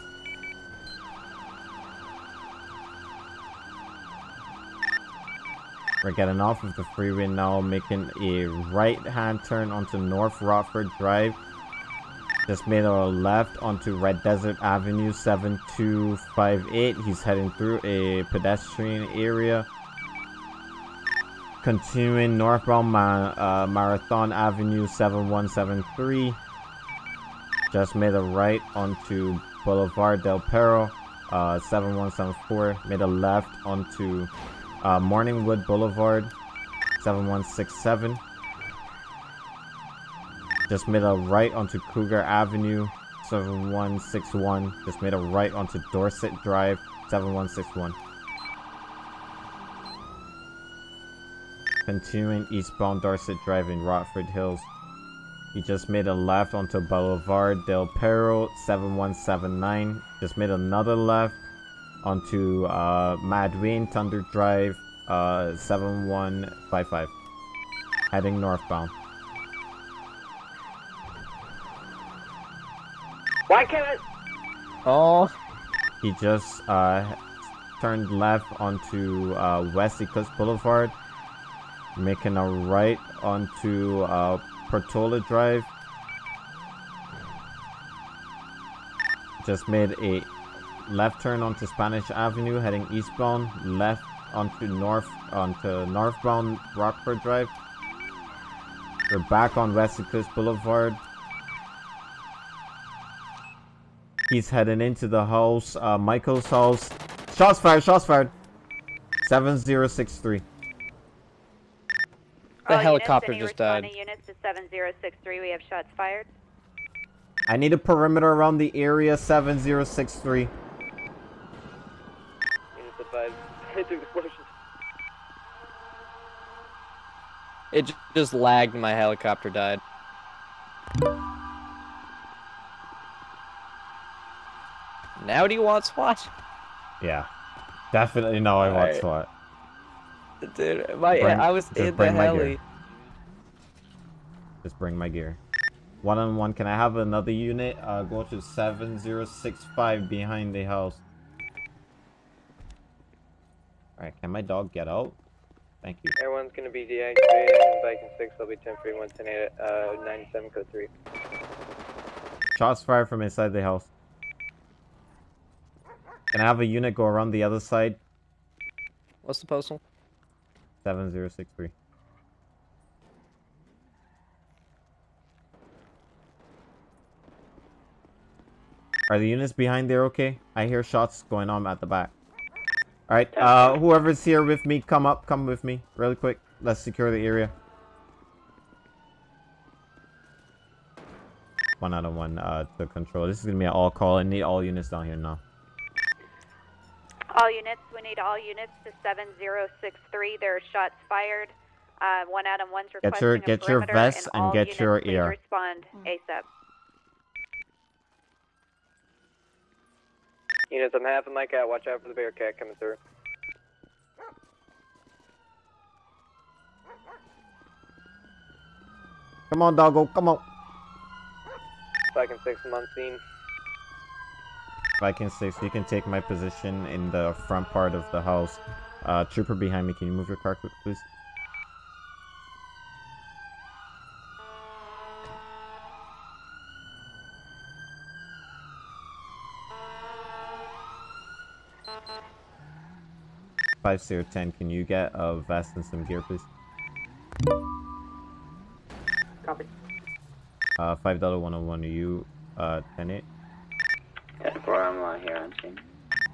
We're getting off of the freeway now, making a right-hand turn onto North Rockford Drive. Just made a left onto Red Desert Avenue 7258. He's heading through a pedestrian area. Continuing northbound Ma uh, Marathon Avenue 7173. Just made a right onto Boulevard Del Perro uh, 7174. Made a left onto uh, Morningwood Boulevard 7167. Just made a right onto Cougar Avenue 7161. Just made a right onto Dorset Drive 7161. Continuing eastbound Dorset Drive in Rockford Hills. He just made a left onto Boulevard Del Perro 7179. Just made another left onto uh, Mad Wayne Thunder Drive uh, 7155. Heading northbound. Why can't I? Oh. He just uh, turned left onto uh, West Eclipse Boulevard, making a right onto uh, Portola Drive. Just made a left turn onto Spanish Avenue, heading eastbound. Left onto north onto northbound Rockford Drive. We're back on West Eclipse Boulevard. He's heading into the house, uh, Michael's house. Shots fired, shots fired. 7063. The All helicopter units, just died. units to 7063. We have shots fired. I need a perimeter around the area 7063. Units advised. Two explosions. It just lagged my helicopter died. Now do you want SWAT? Yeah. Definitely no, I want Alright. SWAT. Dude, my, Bring- I was in the bring my gear. heli. Just bring my gear. One on one, can I have another unit? Uh, go to 7065 behind the house. Alright, can my dog get out? Thank you. Everyone's gonna be deactivated. Viking 6 will be 10 110 uh, 97 code 3. Shots fired from inside the house. Can I have a unit go around the other side? What's the postal? 7063. Are the units behind there okay? I hear shots going on at the back. Alright, uh, whoever's here with me, come up, come with me, really quick. Let's secure the area. One out of one, uh, to control. This is gonna be an all call. I need all units down here now. All units, we need all units to 7063. There are shots fired. Uh, one Adam one's Get requesting your- a get your perimeter, vests and and all get units, your please ear. respond ASAP. Units, I'm half of my cat. Watch out for the bear cat coming through. Come on, doggo, come on. Viking 6, I'm on scene. Viking 6, you can take my position in the front part of the house. Uh, trooper behind me, can you move your car quick, please? Five zero ten. Can you get a vest and some gear, please? Copy. Uh, five dollar one hundred one. Are you uh ten eight? Yeah, bro, I'm here on scene.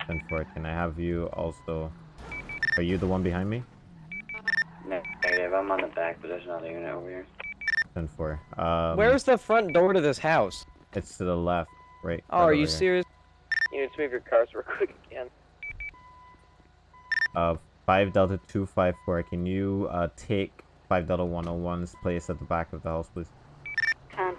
Ten four. Can I have you also? Are you the one behind me? Ne- Negative, I'm on the back, but there's another unit over here. Ten four. Um, Where's the front door to this house? It's to the left, right. Oh, right are over you here. serious? Units, move your cars real quick again. Uh, five delta two five four. Can you uh take five delta one hundred one's place at the back of the house, please? Ten.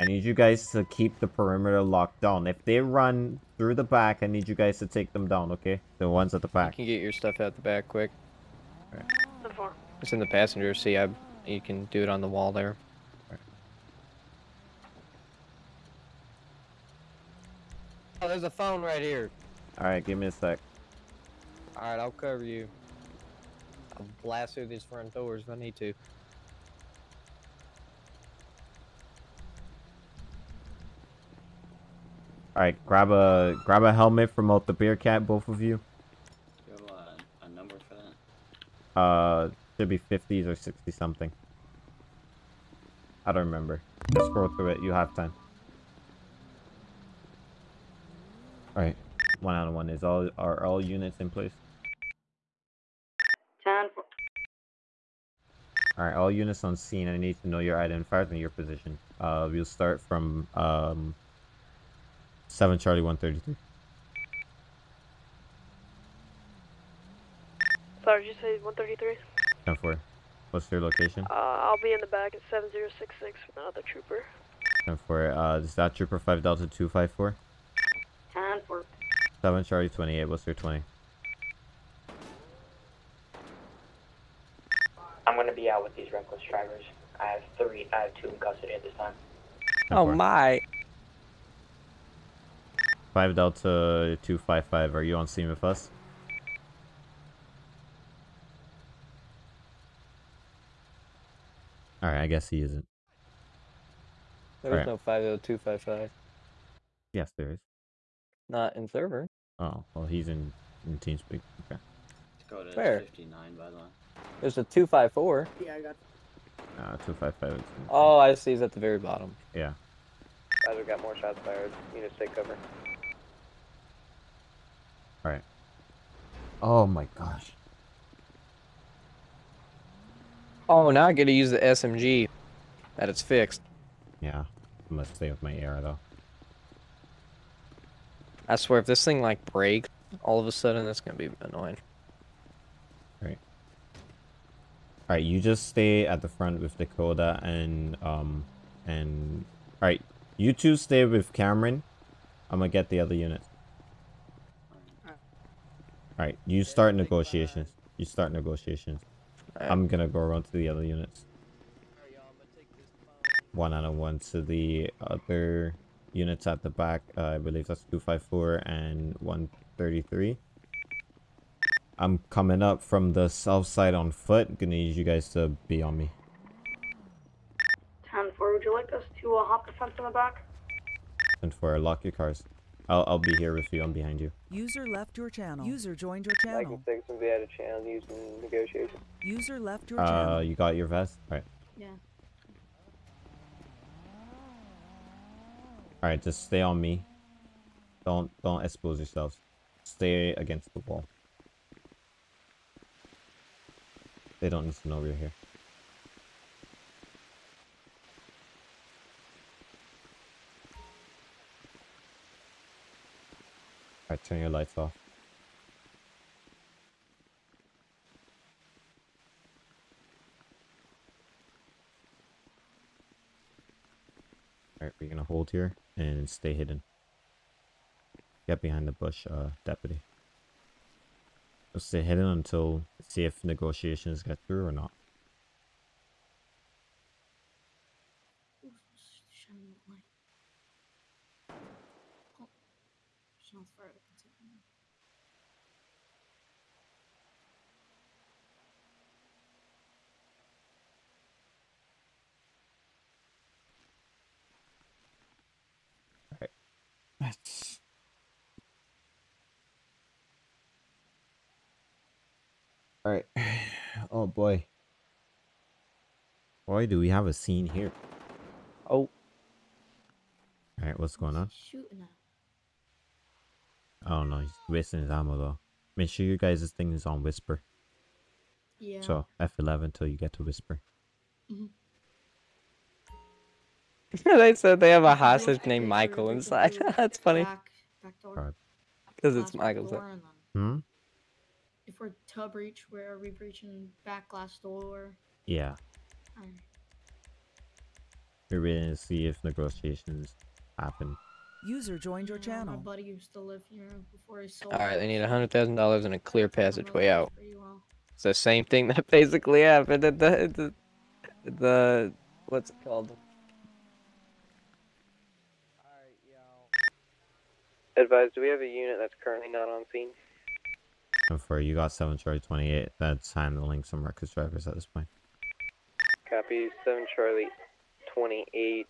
I need you guys to keep the perimeter locked down. If they run through the back. I need you guys to take them down, okay? The ones at the back. You can get your stuff out the back quick. The four. It's in the passenger seat. I, you can do it on the wall there. Oh, there's a phone right here. Alright, give me a sec. Alright, I'll cover you. I'll blast through these front doors if I need to. Alright, grab a grab a helmet from out the bear cat, both of you. Do you have a, a number for that? Uh, should be 50s or 60 something. I don't remember. Just scroll through it. You have time. Alright. One out of one. Is all are all units in place? Ten. Alright, all units on scene. I need to know your identifiers and your position. Uh, we'll start from um, 7 Charlie 133. Sorry, did you say 133? 10 4. What's your location? Uh, I'll be in the back at 7066 with another trooper. 10 4. Uh, is that Trooper 5 Delta 254? 10 4. 7 Charlie 28. What's your 20? I'm gonna be out with these reckless drivers. I have three. I have two in custody at this time. Oh my. 5 Delta 255. Are you on scene with us? Alright, I guess he isn't. There's Alright. no 50255. Yes, there is. Not in server. Oh, well, he's in, in TeamSpeak. Okay. Dakota is Where? 59, by the way. There's a 254. Yeah, I got. Uh, 255. is- Oh, I see. He's at the very bottom. Yeah. Guys, we got more shots fired. You need to stay cover. Alright. Oh my gosh. Oh, now I get to use the SMG. That it's fixed. Yeah. I'm gonna stay with my arrow though. I swear, if this thing like breaks, all of a sudden, that's gonna be annoying. Right. Alright, you just stay at the front with Dakota and um and alright, you two stay with Cameron. I'm gonna get the other units. Alright, you start negotiations. You start negotiations. I'm gonna go around to the other units. One out of one to the other units at the back. Uh, I believe that's 254 and 133. I'm coming up from the south side on foot. Gonna need you guys to be on me. 10 4. Would you like us to uh, hop the fence in the back? And for lock your cars. I'll I'll be here with you. I'm behind you. User left your channel. User joined your channel. I channel. can fix and be out of channel using negotiation. User left your Uh, channel. you got your vest? Alright. Yeah. Alright, just stay on me. Don't don't expose yourselves. Stay against the wall. They don't need to know we're here. Alright, turn your lights off. Alright, we're gonna hold here and stay hidden. Get behind the bush, uh, deputy. We'll stay hidden until see if negotiations get through or not. Let's. Alright. Oh boy. Boy, do we have a scene here. Oh. Alright, what's going on? Shooting at. I don't know. He's wasting his ammo though. Make sure you guys' thing is on whisper. Yeah. So F11 till you get to whisper. Mhm. they said they have a hostage named Michael inside. That's funny. Back, back door. Alright. Because it's Glass Michael's. door, Hmm? If we're to breach, where are we breaching back glass door? Yeah. Alright. We're waiting to see if negotiations happen. User joined your channel. My buddy used to live here before he sold. All right, they need a hundred thousand dollars and a clear passageway out. Well. It's the same thing that basically happened at the at the, at the what's it called? Alright, y'all. Advise, do we have a unit that's currently not on scene? And for you got 7 Charlie 28, that's handling some reckless drivers at this point. Copy, 7 Charlie 28.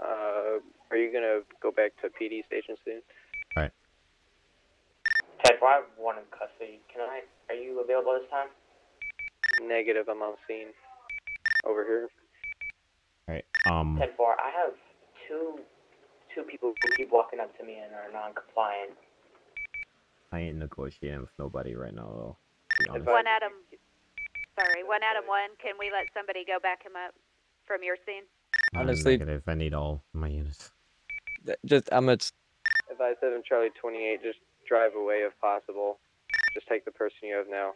Uh, are you gonna go back to PD station soon? Alright. Ted, I have one in custody. Can I? Are you available this time? Negative, I'm on scene. Over here. Alright, um, Ted, four. I have two two people who keep walking up to me and are non-compliant. I ain't negotiating with nobody right now, though. to be honest. One Adam. Sorry, one Adam one. Can we let somebody go back him up from your scene? I'm Honestly- negative. I need all my units. Just I'm gonna Advise 7 Charlie 28, just drive away if possible. Just take the person you have now.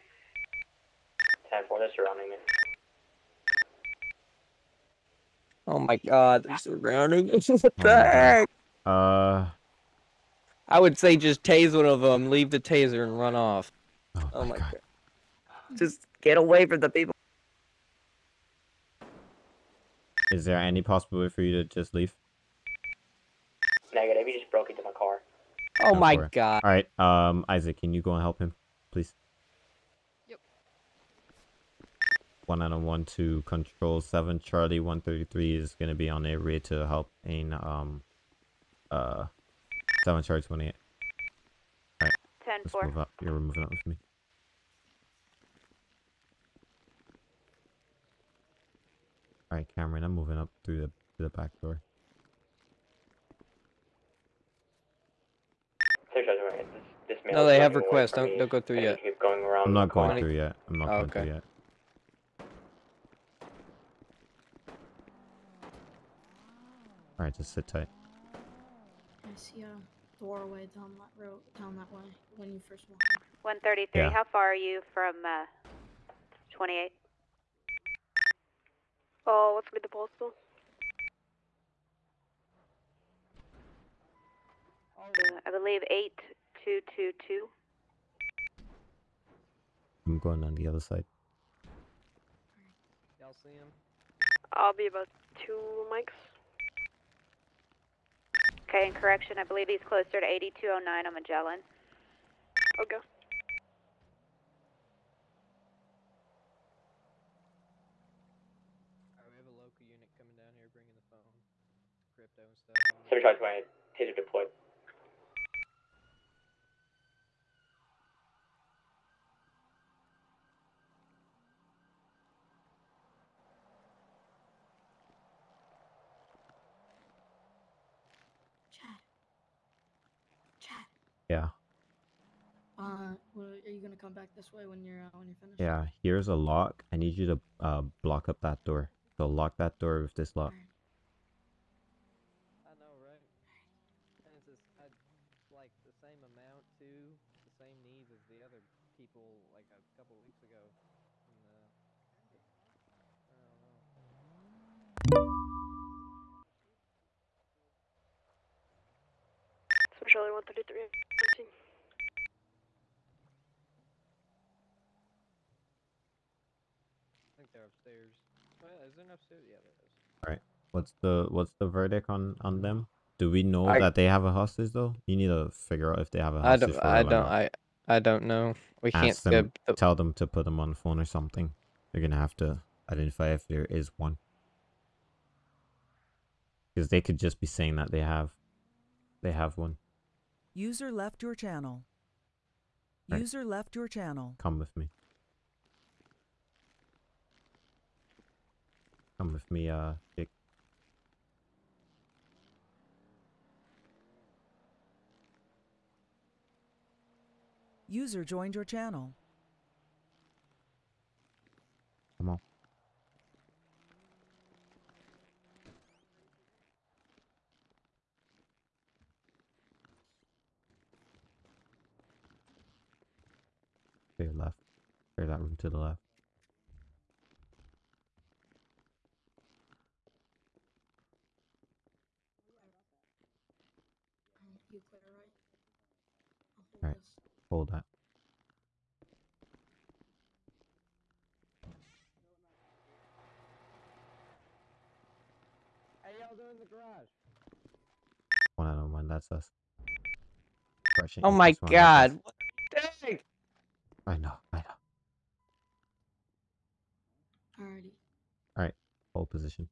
Ten four. They're surrounding me. Oh my god, they're surrounding us. What the heck? Uh, I would say just tase one of them, leave the taser, and run off. oh, Oh my god. Just get away from the people. is there any possible way for you to just leave? Negative. You just broke into my car. Oh Go my for it. god. Alright, um, Isaac, can you go and help him, please? Yep. One out of one to control seven. Charlie one thirty three is gonna be on their way to help in um uh seven Charlie twenty eight. Alright, Ten let's four. move up. You're moving up with me. Alright, Cameron, I'm moving up through the to the back door. Six Charlie 28. This, this No, they have requests. Don't me. don't go through yet. keep going around I'm not going corner. through yet. I'm not Oh, going okay. through yet. Alright, just sit tight. I see a doorway down that road, down that way when you first walk in. One thirty three. Yeah. How far are you from uh, twenty eight? Oh, what's with the postal? Uh, I believe eight two two two. I'm going on the other side. Y'all see him? I'll be about two mics. Okay, in correction, I believe he's closer to eighty two oh nine on Magellan. Okay. Alright, we have a local unit coming down here bringing the phone, crypto and stuff. Seven Charlie 28. Taser deployed. Chad. Chad. Yeah. Uh, well, are you gonna come back this way when you're uh, when you're finished? Yeah, here's a lock. I need you to uh block up that door. So lock that door with this lock. I know, right? And it's just, I, like the same amount too, the same needs as the other people like a couple weeks ago. And, uh, I don't know. So Charlie 133. I think they're upstairs. Oh, yeah, is there an upstairs? Yeah, there is. Alright. What's the what's the verdict on on them? Do we know I- that they have a hostage though? You need to figure out if they have a hostage. don't. for I don't. I. I don't know. We can't. Ask them, go- tell them to put them on the phone or something. They're gonna have to identify if there is one. Because they could just be saying that they have, they have one. User left your channel. Right. User left your channel. Come with me. Come with me, uh, Jake. User joined your channel. Come on. Clear left. Clear that room to the left. Alright, hold that. Hey, y'all doing in the garage? One out of one, that's us. Crushing Oh my each one, that's us. god. What the heck? I know, I know. Alrighty. Alright, hold position.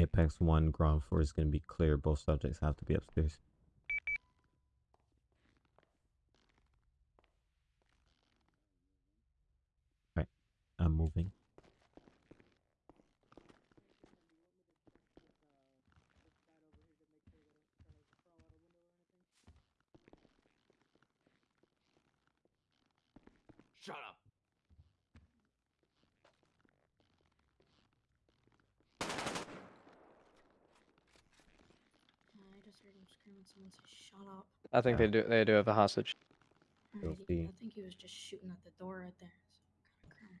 Apex 1, ground floor is going to be clear. Both subjects have to be upstairs. Alright, I'm moving. Shut up. I just heard him screaming. Someone say, "Shut up!" I think they do. They do have a hostage. You'll I think he was just shooting at the door right there. So kind of crack.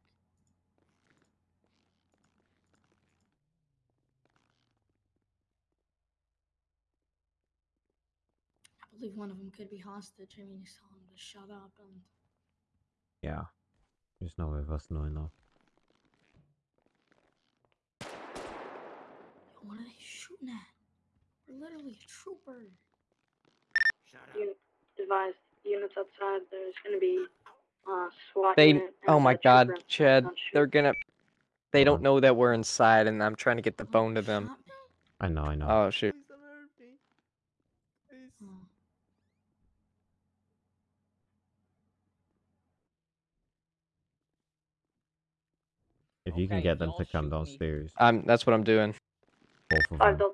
I believe one of them could be hostage. I mean, he's telling him to shut up, and Yeah. There's no way of us knowing though. Yo, what are they shooting at? We're literally a trooper. You advised units outside. There's going to be uh, SWAT They. unit Oh my god. Chad. Don't. They're gonna. They don't know that we're inside, and I'm trying to get the bone to them. I know, I know. Oh shoot. if you can get them to come downstairs, Um, that's what I'm doing. both of Five them.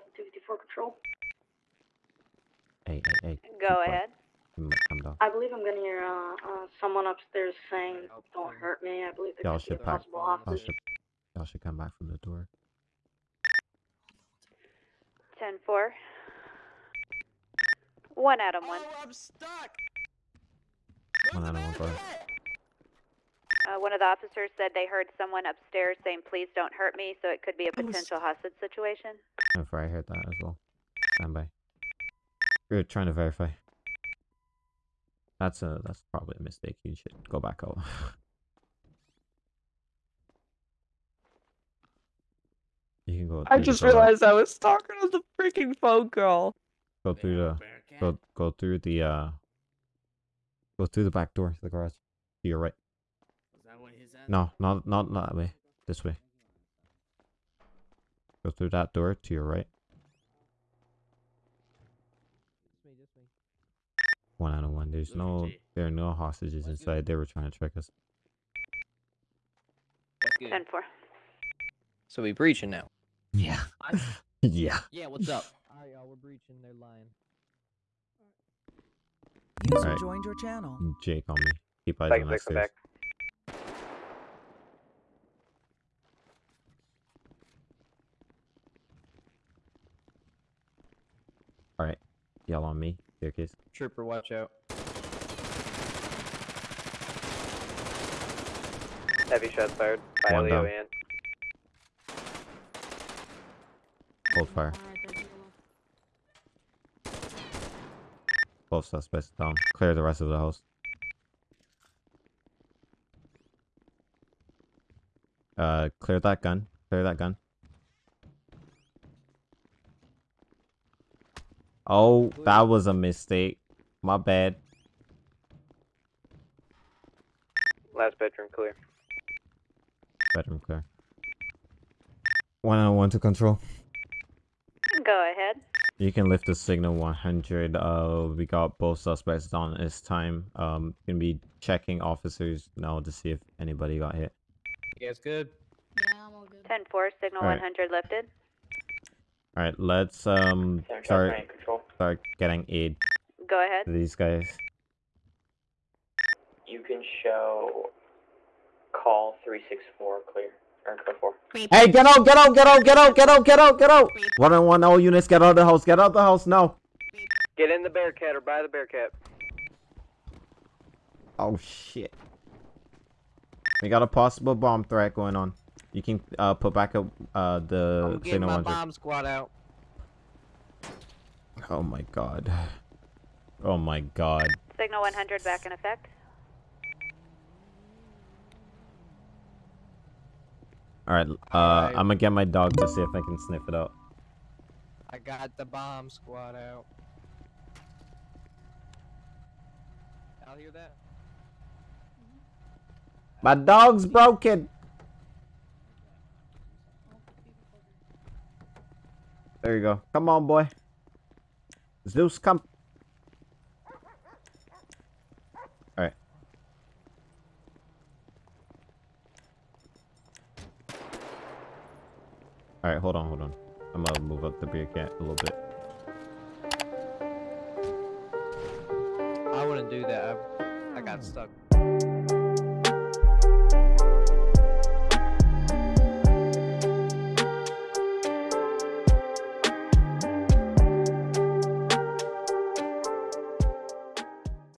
Delta 254 control. Hey, hey, hey. Go quiet. ahead. Come come down. I believe I'm going to hear uh, uh, someone upstairs saying, "Don't hurt me." I believe there Y'all could be a should pack. possible Y'all hostage. should, y'all should come back from the door. Ten four. One Adam 1. I'm stuck. One out of one, go. Uh, one of the officers said they heard someone upstairs saying, please don't hurt me, so it could be a potential hostage situation. If I heard that as well. Stand by. We're trying to verify. That's a that's probably a mistake. You should go back out. you can go. I just realized I was talking on the freaking phone girl. Go through the go go through the uh go through the back door to the garage. To your right. No, not not not that way. This way. Go through that door to your right. One out of one. There's no there are no hostages inside. They were trying to trick us. 10 4. So we breaching now. Yeah. yeah. Yeah, what's up? Alright, y'all, uh, we're breaching. They're lying. User Alright. joined your channel. Jake on me. Keep eyes Back, on back, that stairs. back. Alright. Yell on me. Staircase. Trooper, watch out. Heavy shots fired by One Leo down. and Hold fire. Both suspects down. Clear the rest of the house. Uh, clear that gun. Clear that gun. Oh, that was a mistake. My bad. last bedroom clear. Bedroom clear. One on one to control. Go ahead. You can lift the signal 100. Uh, we got both suspects on this time. Um, gonna be checking officers now to see if anybody got hit. You guys good? Yeah, I'm all good. 10 4, signal Alright. 100 lifted. All right, let's um start start getting aid Go ahead. to these guys. You can show call 364 clear. Or code 4. Hey, get out! Get out! Get out! Get out! Get out! Get out! Get out! One on one, all units, get out of the house! Get out of the house now! Get in the Bearcat or by the Bearcat. Oh shit! We got a possible bomb threat going on. You can uh put back up uh the I'm getting my 100. bomb squad out. Oh my god. Oh my god. Signal 100 back in effect. Alright, uh, Alright. I'm gonna get my dog to see if I can sniff it out. I got the bomb squad out. Y'all hear that? My dog's broken! There you go. Come on, boy. Zeus, come. Alright. Alright, hold on, hold on. I'm gonna move up the Bearcat a little bit. I wouldn't do that. I, I got stuck